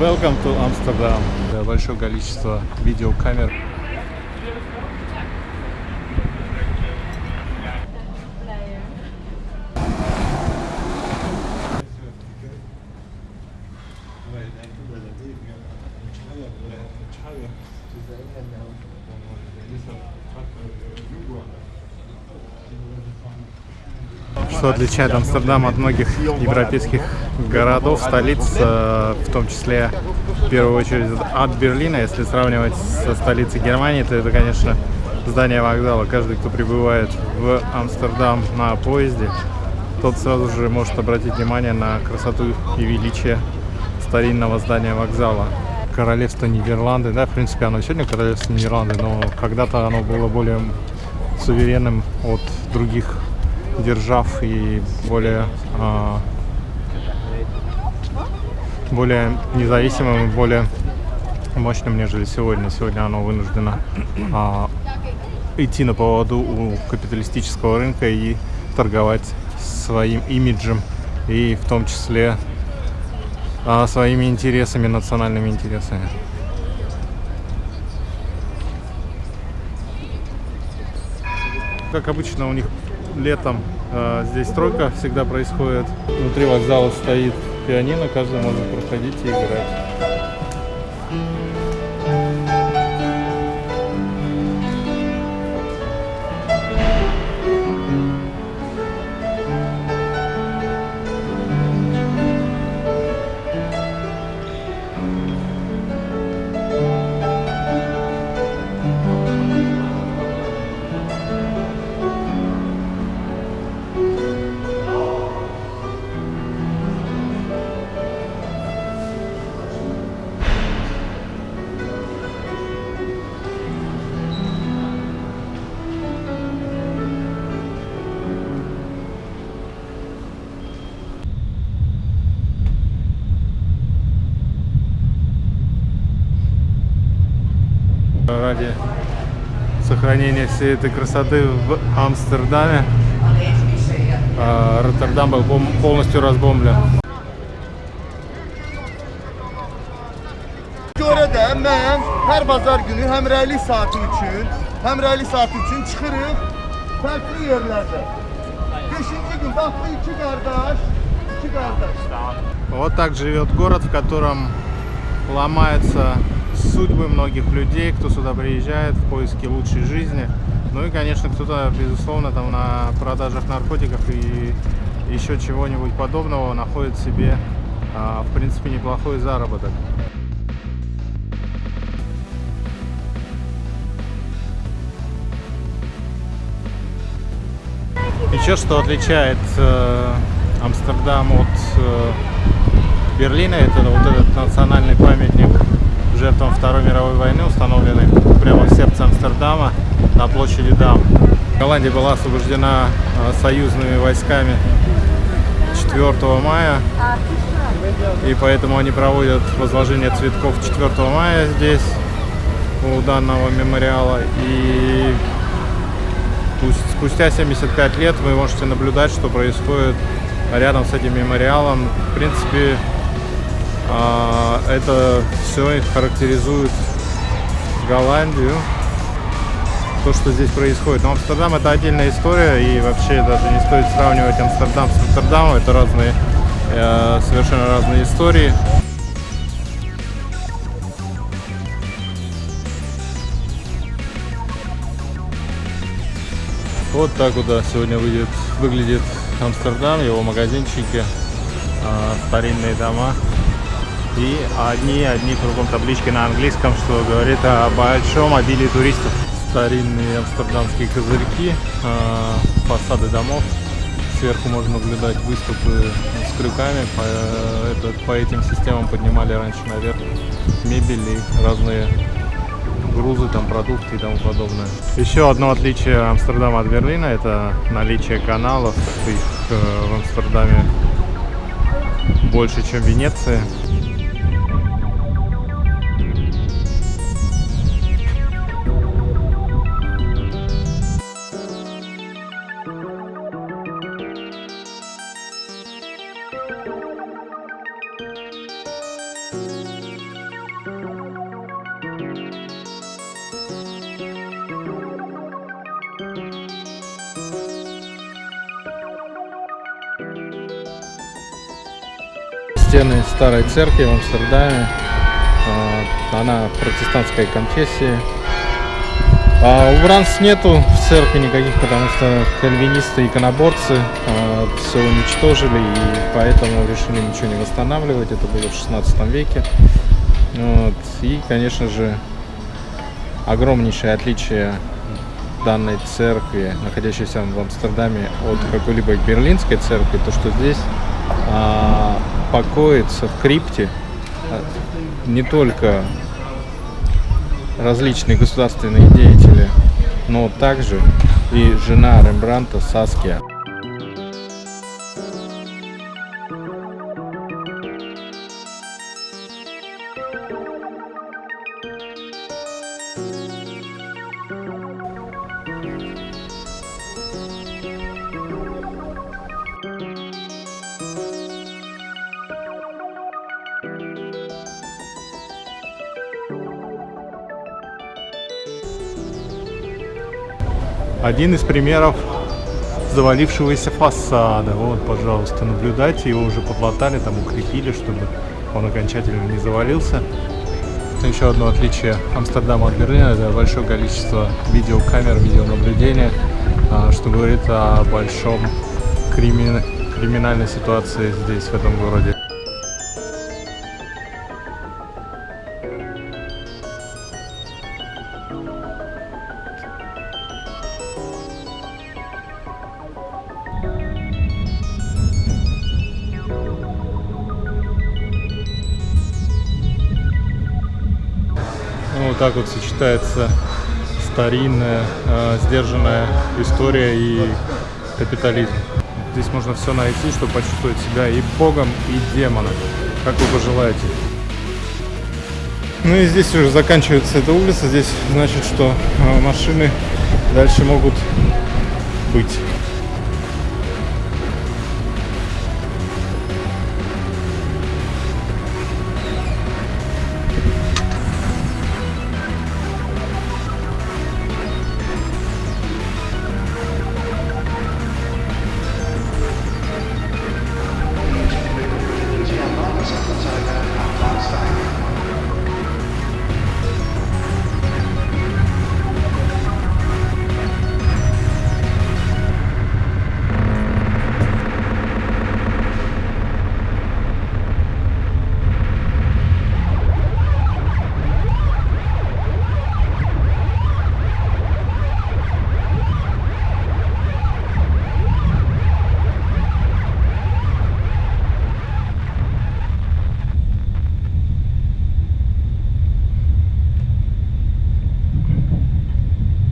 Welcome to Amsterdam. Большое количество видеокамер. Что отличает Амстердам от многих европейских городов, столиц, э, в том числе, в первую очередь, от Берлина. Если сравнивать со столицей Германии, то это, конечно, здание вокзала. Каждый, кто прибывает в Амстердам на поезде, тот сразу же может обратить внимание на красоту и величие старинного здания вокзала. Королевство Нидерланды, да, в принципе, оно сегодня королевство Нидерланды, но когда-то оно было более суверенным от других держав и более а, более независимым более мощным, нежели сегодня. Сегодня оно вынуждено а, идти на поводу у капиталистического рынка и торговать своим имиджем и в том числе а, своими интересами, национальными интересами. Как обычно у них летом э, здесь стройка всегда происходит. Внутри вокзала стоит пианино, каждый может проходить и играть. Ради сохранения всей этой красоты в Амстердаме. А, Роттердам был полностью разбомблен. görə də mən hər bazar günü həm rəylik saatı üçün, həm rəylik saatı üçün çıxırıq fərqli yerlərdə. 5-ci gün bax bu iki qardaş, iki qardaş. Вот так живет город, в котором ломаются судьбы многих людей, кто сюда приезжает в поиске лучшей жизни. Ну и, конечно, кто-то, безусловно, там на продажах наркотиков и еще чего-нибудь подобного находит себе, а, в принципе, неплохой заработок. Еще что отличает э, Амстердам от э, Берлина, это вот этот национальный памятник жертвам Второй мировой войны, установленный прямо в сердце Амстердама на площади Дам. Голландия была освобождена э, союзными войсками 4 мая, и поэтому они проводят возложение цветков 4 мая здесь, у данного мемориала. И спустя 75 лет вы можете наблюдать, что происходит рядом с этим мемориалом. В принципе, это все характеризует Голландию, то, что здесь происходит. Но Амстердам это отдельная история, и вообще даже не стоит сравнивать Амстердам с Амстердамом. Это разные, э, совершенно разные истории. Вот так вот да, сегодня выйдет, выглядит Амстердам, его магазинчики, э, старинные дома. И одни, одни кругом таблички на английском, что говорит о большом обилии туристов. Старинные амстердамские козырьки, э, фасады домов. Сверху можно наблюдать выступы с крюками. По, это, по этим системам поднимали раньше наверх мебель и разные грузы, там продукты и тому подобное. Еще одно отличие Амстердама от Берлина это наличие каналов. Их э, в Амстердаме больше, чем в Венеции. Стены старой церкви в Амстердаме. А, Она протестантской конфессии. А убранств нету в церкви никаких, потому что кальвинисты и иконоборцы все уничтожили, и поэтому решили ничего не восстанавливать. Это было в 16 веке. Вот. И, конечно же, огромнейшее отличие данной церкви, находящейся в Амстердаме, от какой-либо берлинской церкви, то что здесь а, покоится в крипте а, не только различные государственные деятели, но также и жена Рембранта Саския. Один из примеров завалившегося фасада. Вот, пожалуйста, наблюдайте, его уже подлатали, там укрепили, чтобы он окончательно не завалился. Еще одно отличие Амстердама от Берлина – это большое количество видеокамер, видеонаблюдения, а, что говорит о большом крими... криминальной ситуации здесь, в этом городе. Так вот сочетается старинная, э, сдержанная история и капитализм. Здесь можно все найти, чтобы почувствовать себя и богом, и демоном, как вы пожелаете. Ну и здесь уже заканчивается эта улица. Здесь значит, что э, машины дальше могут быть.